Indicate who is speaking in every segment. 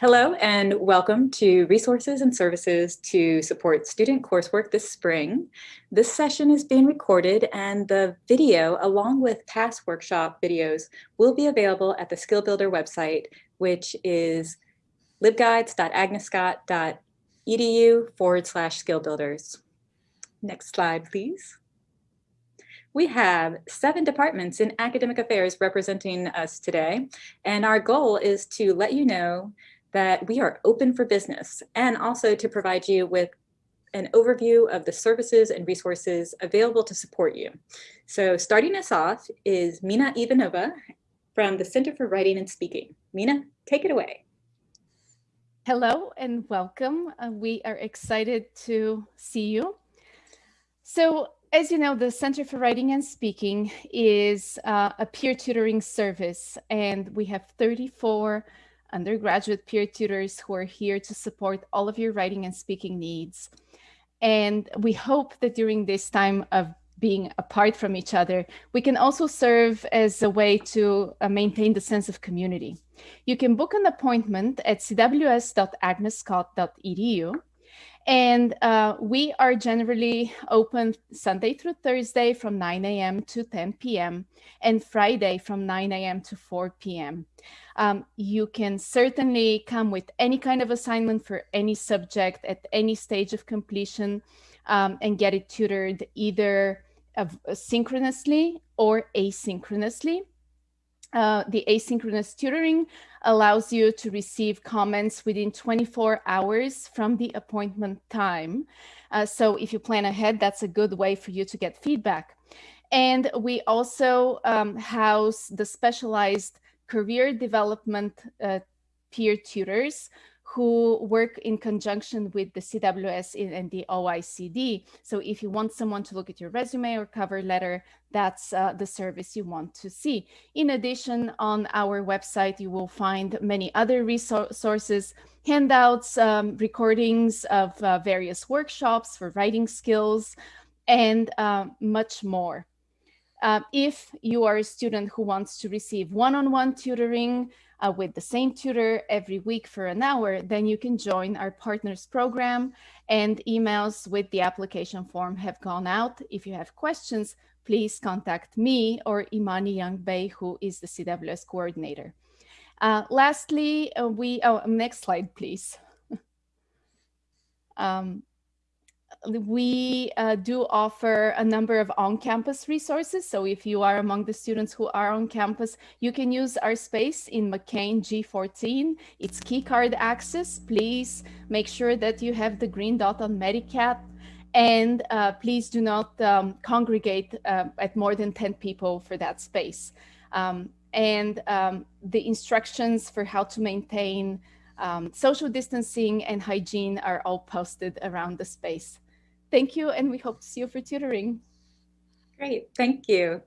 Speaker 1: Hello and welcome to Resources and Services to Support Student Coursework this spring. This session is being recorded and the video along with past workshop videos will be available at the Skill Builder website, which is libguides.agnescott.edu forward slash skill builders. Next slide, please. We have seven departments in academic affairs representing us today, and our goal is to let you know that we are open for business and also to provide you with an overview of the services and resources available to support you. So starting us off is Mina Ivanova from the Center for Writing and Speaking. Mina, take it away.
Speaker 2: Hello and welcome. Uh, we are excited to see you. So as you know, the Center for Writing and Speaking is uh, a peer tutoring service, and we have 34 undergraduate peer tutors who are here to support all of your writing and speaking needs. And we hope that during this time of being apart from each other, we can also serve as a way to uh, maintain the sense of community. You can book an appointment at cws.agnescott.edu and uh, we are generally open Sunday through Thursday from 9 a.m. to 10 p.m. and Friday from 9 a.m. to 4 p.m. Um, you can certainly come with any kind of assignment for any subject at any stage of completion um, and get it tutored either synchronously or asynchronously. Uh, the asynchronous tutoring allows you to receive comments within 24 hours from the appointment time. Uh, so if you plan ahead, that's a good way for you to get feedback. And we also um, house the specialized career development uh, peer tutors who work in conjunction with the CWS and the OICD. So if you want someone to look at your resume or cover letter, that's uh, the service you want to see. In addition, on our website, you will find many other resources, handouts, um, recordings of uh, various workshops for writing skills, and uh, much more. Uh, if you are a student who wants to receive one-on-one -on -one tutoring, uh, with the same tutor every week for an hour, then you can join our partners program and emails with the application form have gone out. If you have questions, please contact me or Imani Youngbei, who is the CWS coordinator. Uh, lastly, uh, we, oh, next slide, please. um, we uh, do offer a number of on-campus resources. So if you are among the students who are on campus, you can use our space in McCain G14. It's keycard access. Please make sure that you have the green dot on Medicat and uh, please do not um, congregate uh, at more than 10 people for that space. Um, and um, the instructions for how to maintain um, social distancing and hygiene are all posted around the space. Thank you, and we hope to see you for tutoring.
Speaker 1: Great, thank you.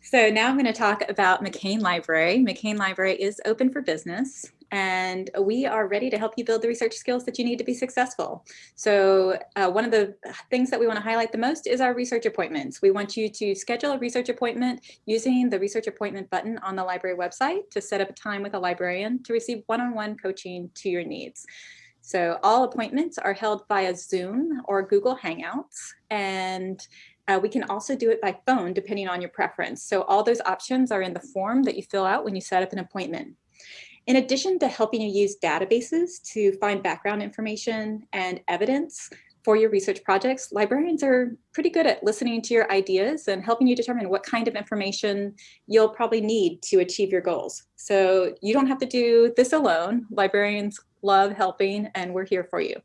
Speaker 1: So now I'm going to talk about McCain Library. McCain Library is open for business and we are ready to help you build the research skills that you need to be successful. So uh, one of the things that we want to highlight the most is our research appointments. We want you to schedule a research appointment using the research appointment button on the library website to set up a time with a librarian to receive one-on-one -on -one coaching to your needs. So all appointments are held via Zoom or Google Hangouts and uh, we can also do it by phone depending on your preference. So all those options are in the form that you fill out when you set up an appointment. In addition to helping you use databases to find background information and evidence for your research projects, librarians are pretty good at listening to your ideas and helping you determine what kind of information you'll probably need to achieve your goals. So you don't have to do this alone. Librarians love helping and we're here for you.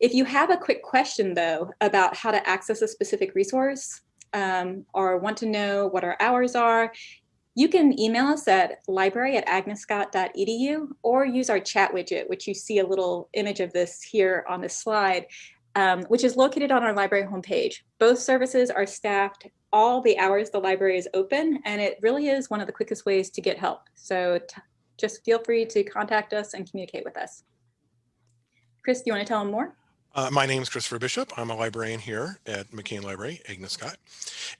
Speaker 1: If you have a quick question though about how to access a specific resource um, or want to know what our hours are, you can email us at library at agnescott.edu or use our chat widget, which you see a little image of this here on this slide, um, which is located on our library homepage. Both services are staffed all the hours the library is open, and it really is one of the quickest ways to get help. So just feel free to contact us and communicate with us. Chris, do you want to tell them more?
Speaker 3: Uh, my name is Christopher Bishop. I'm a librarian here at McCain Library, Agnes Scott.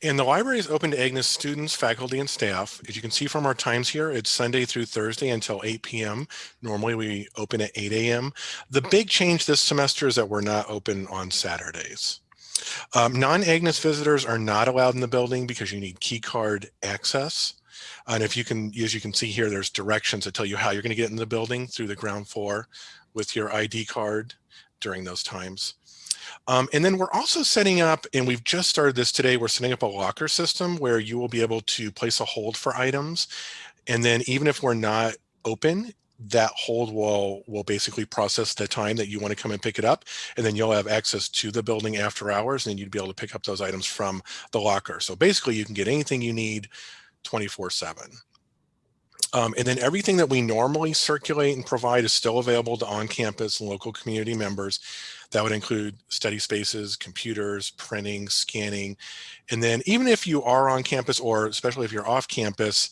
Speaker 3: And the library is open to Agnes students, faculty, and staff. As you can see from our times here, it's Sunday through Thursday until 8 p.m. Normally we open at 8 a.m. The big change this semester is that we're not open on Saturdays. Um, Non-Agnes visitors are not allowed in the building because you need key card access. And if you can, as you can see here, there's directions that tell you how you're going to get in the building through the ground floor with your ID card during those times. Um, and then we're also setting up, and we've just started this today, we're setting up a locker system where you will be able to place a hold for items. And then even if we're not open, that hold will will basically process the time that you want to come and pick it up and then you'll have access to the building after hours and you'd be able to pick up those items from the locker so basically you can get anything you need 24 7 um, and then everything that we normally circulate and provide is still available to on-campus and local community members. That would include study spaces, computers, printing, scanning. And then even if you are on campus or especially if you're off campus,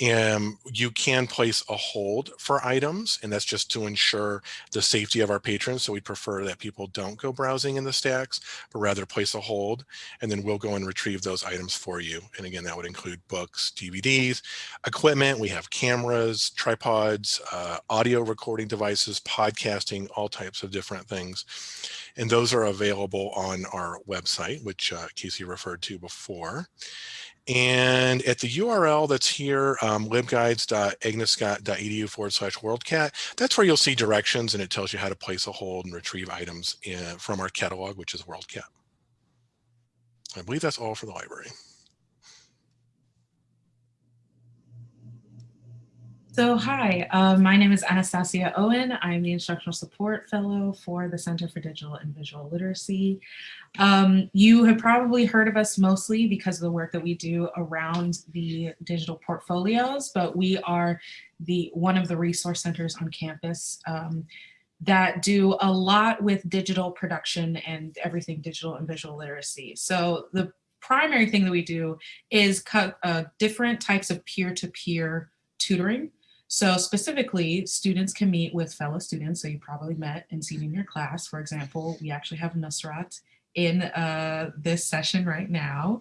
Speaker 3: and you can place a hold for items and that's just to ensure the safety of our patrons so we prefer that people don't go browsing in the stacks but rather place a hold and then we'll go and retrieve those items for you. And again that would include books dvds equipment we have cameras tripods uh, audio recording devices podcasting all types of different things. And those are available on our website which uh, casey referred to before and at the URL that's here, um, libguides.agnescott.edu forward slash worldcat, that's where you'll see directions and it tells you how to place a hold and retrieve items in, from our catalog, which is WorldCat. I believe that's all for the library.
Speaker 4: So hi, uh, my name is Anastasia Owen. I'm the Instructional Support Fellow for the Center for Digital and Visual Literacy. Um, you have probably heard of us mostly because of the work that we do around the digital portfolios, but we are the one of the resource centers on campus um, that do a lot with digital production and everything digital and visual literacy. So the primary thing that we do is cut uh, different types of peer-to-peer -peer tutoring. So specifically, students can meet with fellow students. So you probably met and seen in your class. For example, we actually have Nusrat in uh, this session right now.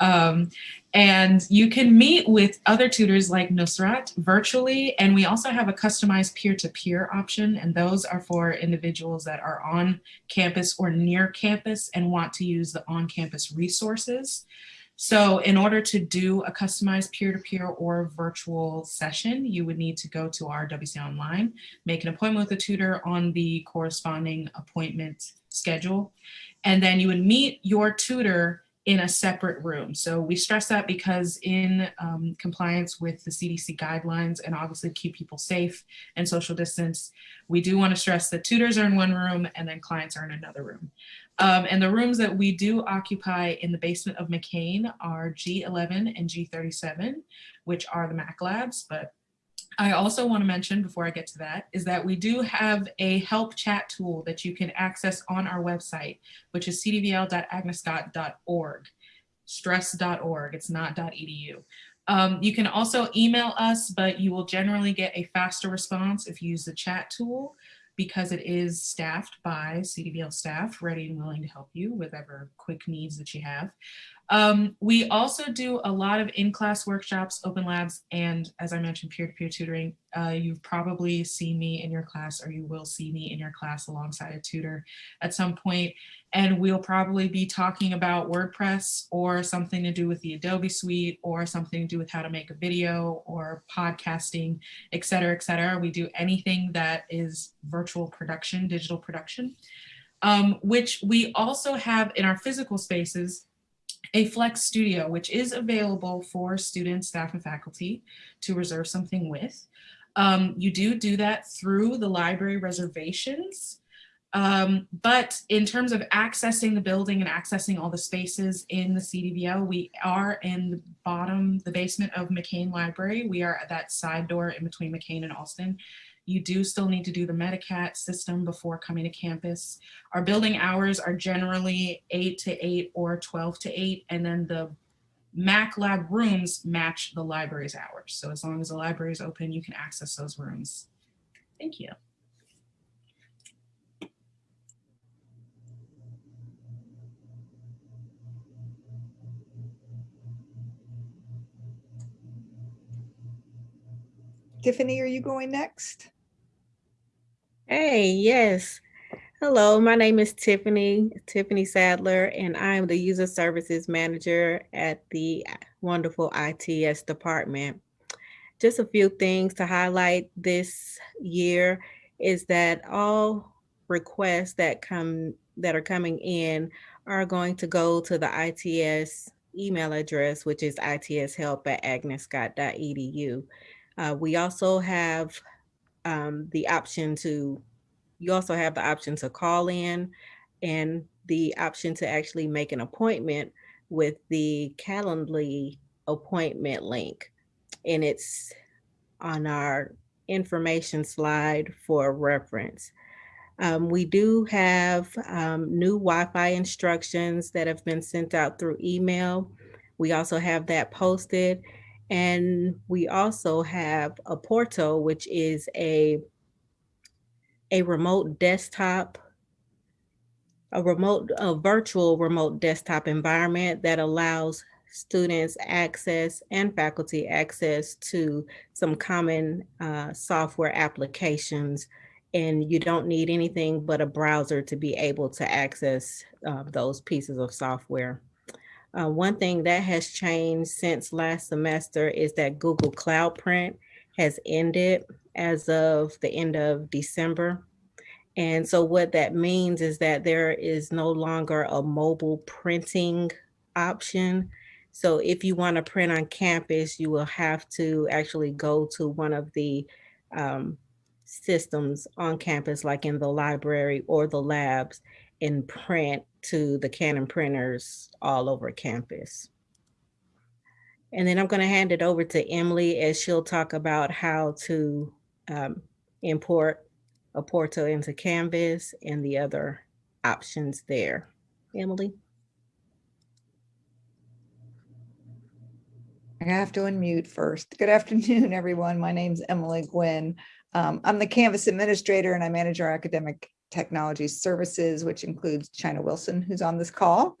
Speaker 4: Um, and you can meet with other tutors like Nusrat virtually. And we also have a customized peer-to-peer -peer option. And those are for individuals that are on campus or near campus and want to use the on-campus resources. So in order to do a customized peer-to-peer -peer or virtual session, you would need to go to our WC Online, make an appointment with a tutor on the corresponding appointment schedule, and then you would meet your tutor in a separate room. So we stress that because in um, compliance with the CDC guidelines and obviously keep people safe and social distance, we do want to stress that tutors are in one room and then clients are in another room. Um, and the rooms that we do occupy in the basement of McCain are G11 and G37, which are the Mac labs, but I also want to mention before I get to that is that we do have a help chat tool that you can access on our website, which is cdvl.agnescott.org, stress.org, it's not .edu. Um, you can also email us, but you will generally get a faster response if you use the chat tool because it is staffed by CDVL staff ready and willing to help you with whatever quick needs that you have. Um, we also do a lot of in-class workshops, open labs, and as I mentioned, peer-to-peer -peer tutoring. Uh, you've probably seen me in your class or you will see me in your class alongside a tutor at some point. And we'll probably be talking about WordPress or something to do with the Adobe suite or something to do with how to make a video or podcasting, et cetera, et cetera. We do anything that is virtual production, digital production, um, which we also have in our physical spaces a Flex Studio, which is available for students, staff, and faculty to reserve something with. Um, you do do that through the library reservations. Um, but in terms of accessing the building and accessing all the spaces in the CDVL, we are in the bottom, the basement of McCain Library. We are at that side door in between McCain and Alston. You do still need to do the Medicat system before coming to campus. Our building hours are generally eight to eight or 12 to eight, and then the Mac lab rooms match the library's hours. So as long as the library is open, you can access those rooms. Thank you.
Speaker 5: Tiffany, are you going next?
Speaker 6: Hey, yes. Hello, my name is Tiffany, Tiffany Sadler, and I am the User Services Manager at the wonderful ITS department. Just a few things to highlight this year is that all requests that come that are coming in are going to go to the ITS email address, which is itshelp at agnescott.edu. Uh, we also have um, the option to, you also have the option to call in and the option to actually make an appointment with the Calendly appointment link. And it's on our information slide for reference. Um, we do have um, new Wi-Fi instructions that have been sent out through email. We also have that posted. And we also have Apporto, which is a, a remote desktop, a remote, a virtual remote desktop environment that allows students access and faculty access to some common uh, software applications and you don't need anything but a browser to be able to access uh, those pieces of software. Uh, one thing that has changed since last semester is that Google Cloud Print has ended as of the end of December. And so what that means is that there is no longer a mobile printing option. So if you want to print on campus, you will have to actually go to one of the um, systems on campus, like in the library or the labs, and print to the Canon printers all over campus. And then I'm going to hand it over to Emily as she'll talk about how to um, import Apporto into Canvas and the other options there. Emily?
Speaker 5: I have to unmute first. Good afternoon, everyone. My name's Emily Gwynn. Um, I'm the Canvas administrator and I manage our academic technology services, which includes China Wilson, who's on this call.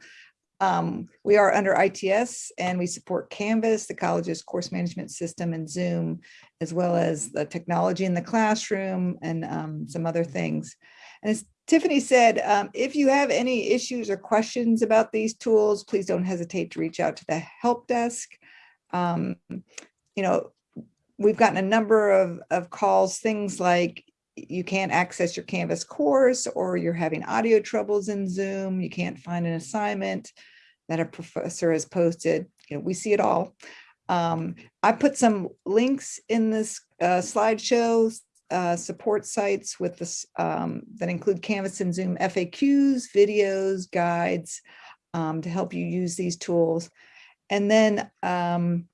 Speaker 5: Um, we are under ITS and we support Canvas, the college's course management system and Zoom, as well as the technology in the classroom and um, some other things. And as Tiffany said, um, if you have any issues or questions about these tools, please don't hesitate to reach out to the help desk. Um, you know, we've gotten a number of, of calls, things like you can't access your Canvas course or you're having audio troubles in Zoom, you can't find an assignment that a professor has posted. You know, we see it all. Um, I put some links in this uh, slideshow, uh, support sites with this um, that include Canvas and Zoom FAQs, videos, guides um, to help you use these tools. And then um,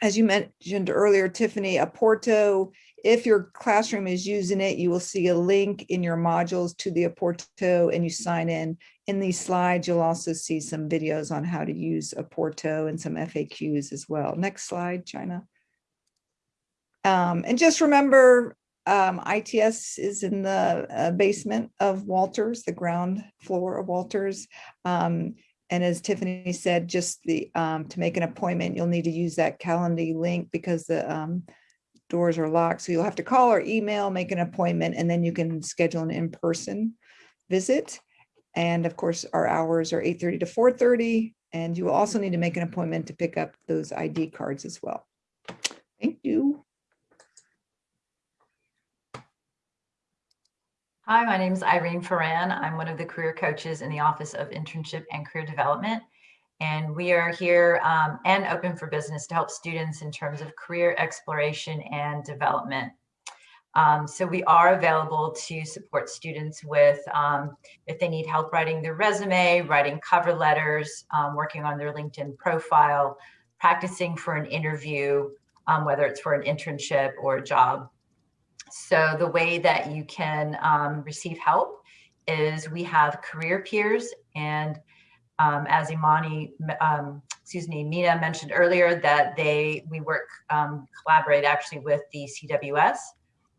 Speaker 5: as you mentioned earlier, Tiffany, Apporto, if your classroom is using it, you will see a link in your modules to the Apporto and you sign in. In these slides, you'll also see some videos on how to use Apporto and some FAQs as well. Next slide, China. Um, and just remember, um, ITS is in the uh, basement of Walters, the ground floor of Walters. Um, and as Tiffany said, just the um, to make an appointment, you'll need to use that Calendly link because the um, doors are locked. So you'll have to call or email, make an appointment, and then you can schedule an in-person visit. And of course, our hours are 8.30 to 4.30. And you will also need to make an appointment to pick up those ID cards as well. Thank you.
Speaker 7: Hi, my name is Irene Ferran. I'm one of the career coaches in the Office of Internship and Career Development. And we are here um, and open for business to help students in terms of career exploration and development. Um, so we are available to support students with um, if they need help writing their resume, writing cover letters, um, working on their LinkedIn profile, practicing for an interview, um, whether it's for an internship or a job. So the way that you can um, receive help is we have career peers and um, as Imani, um, excuse me, Mina mentioned earlier that they, we work, um, collaborate actually with the CWS.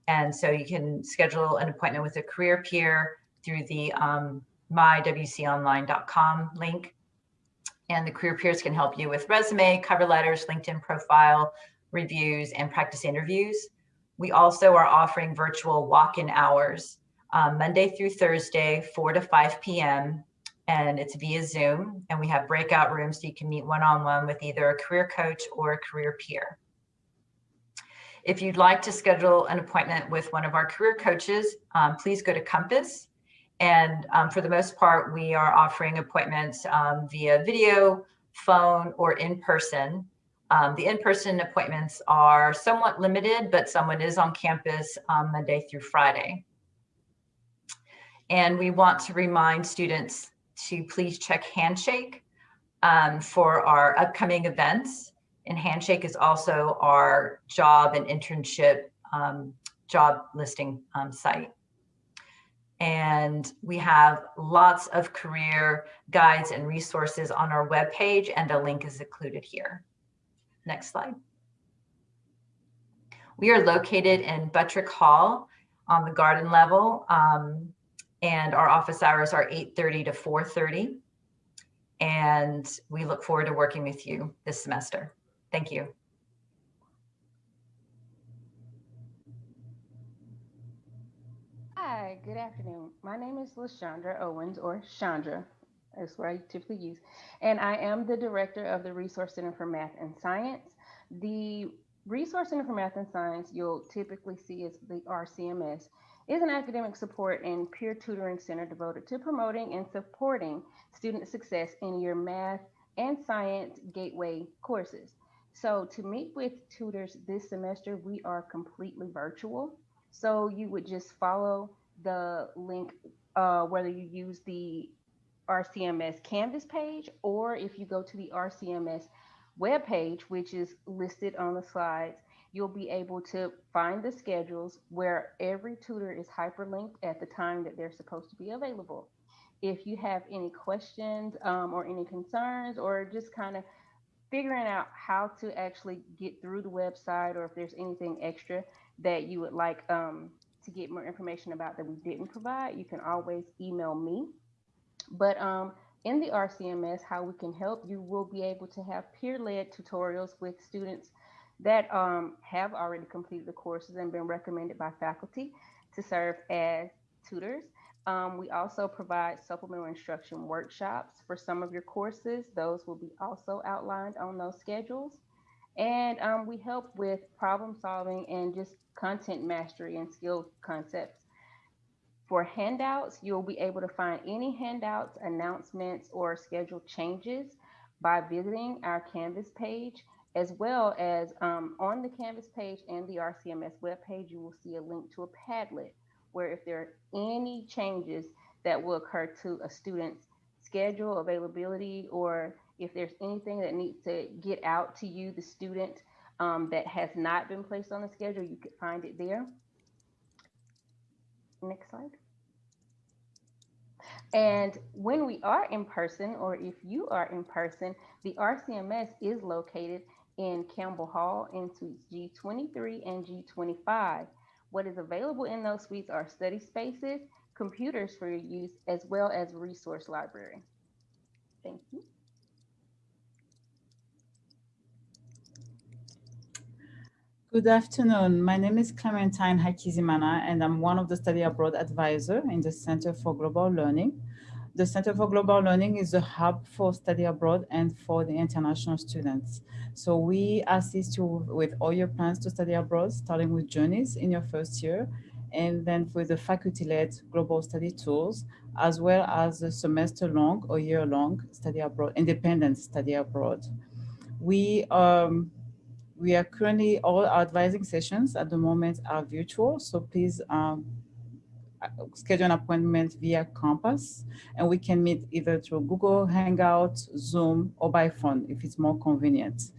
Speaker 7: And so you can schedule an appointment with a career peer through the um, mywconline.com link. And the career peers can help you with resume, cover letters, LinkedIn profile, reviews, and practice interviews. We also are offering virtual walk-in hours um, Monday through Thursday, 4 to 5 p.m. And it's via Zoom. And we have breakout rooms so you can meet one-on-one with either a career coach or a career peer. If you'd like to schedule an appointment with one of our career coaches, um, please go to Compass. And um, for the most part, we are offering appointments um, via video, phone, or in person. Um, the in-person appointments are somewhat limited, but someone is on campus um, Monday through Friday. And we want to remind students to please check Handshake um, for our upcoming events. And Handshake is also our job and internship um, job listing um, site. And we have lots of career guides and resources on our webpage and a link is included here. Next slide. We are located in Buttrick Hall on the garden level. Um, and our office hours are 8.30 to 4.30. And we look forward to working with you this semester. Thank you.
Speaker 8: Hi, good afternoon. My name is LaShondra Owens, or Chandra, that's what I typically use. And I am the director of the Resource Center for Math and Science. The Resource Center for Math and Science you'll typically see is the RCMS is an academic support and peer tutoring center devoted to promoting and supporting student success in your math and science gateway courses. So to meet with tutors this semester, we are completely virtual. So you would just follow the link, uh, whether you use the RCMS Canvas page, or if you go to the RCMS webpage, which is listed on the slides, you'll be able to find the schedules where every tutor is hyperlinked at the time that they're supposed to be available. If you have any questions um, or any concerns or just kind of figuring out how to actually get through the website or if there's anything extra that you would like um, to get more information about that we didn't provide, you can always email me. But um, in the RCMS, how we can help, you will be able to have peer-led tutorials with students that um, have already completed the courses and been recommended by faculty to serve as tutors. Um, we also provide supplemental instruction workshops for some of your courses. Those will be also outlined on those schedules. And um, we help with problem solving and just content mastery and skill concepts. For handouts, you'll be able to find any handouts, announcements, or schedule changes by visiting our Canvas page as well as um, on the Canvas page and the RCMS webpage, you will see a link to a Padlet where if there are any changes that will occur to a student's schedule, availability, or if there's anything that needs to get out to you, the student, um, that has not been placed on the schedule, you could find it there. Next slide. And when we are in person, or if you are in person, the RCMS is located in Campbell Hall in suites G23 and G25. What is available in those suites are study spaces, computers for your use, as well as resource library. Thank you.
Speaker 9: Good afternoon. My name is Clementine Hakizimana, and I'm one of the study abroad advisor in the Center for Global Learning. The Center for Global Learning is a hub for study abroad and for the international students. So we assist you with all your plans to study abroad, starting with journeys in your first year, and then with the faculty-led global study tours, as well as a semester-long or year-long study abroad, independent study abroad. We um, we are currently all our advising sessions at the moment are virtual, so please um, schedule an appointment via Compass, and we can meet either through Google Hangout, Zoom, or by phone if it's more convenient.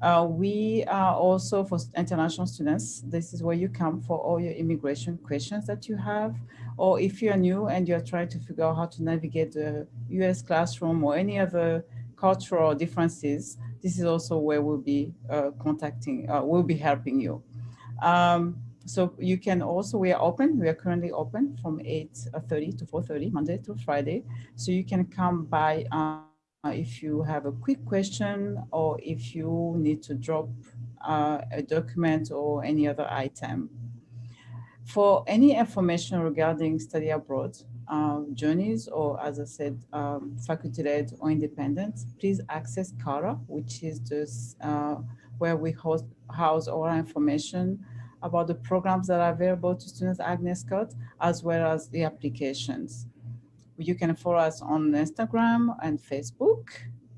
Speaker 9: Uh, we are also for international students. This is where you come for all your immigration questions that you have, or if you're new and you're trying to figure out how to navigate the US classroom or any other cultural differences, this is also where we'll be uh, contacting, uh, we'll be helping you. Um, so you can also, we are open, we are currently open from 8.30 to 4.30, Monday to Friday. So you can come by uh, if you have a quick question or if you need to drop uh, a document or any other item. For any information regarding study abroad, uh, journeys, or as I said, um, faculty-led or independent, please access CARA, which is this, uh, where we host, house all our information about the programs that are available to students at Agnes Scott, as well as the applications. You can follow us on Instagram and Facebook.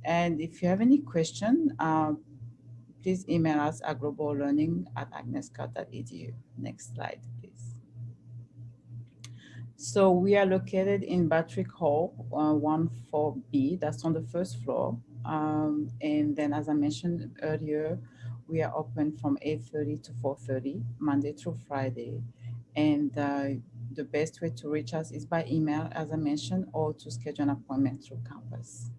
Speaker 9: And if you have any question, uh, please email us at globallearning at agnescott.edu. Next slide, please. So we are located in Buttrick Hall, uh, 14B, that's on the first floor. Um, and then as I mentioned earlier, we are open from 8.30 to 4.30, Monday through Friday. And uh, the best way to reach us is by email, as I mentioned, or to schedule an appointment through Compass.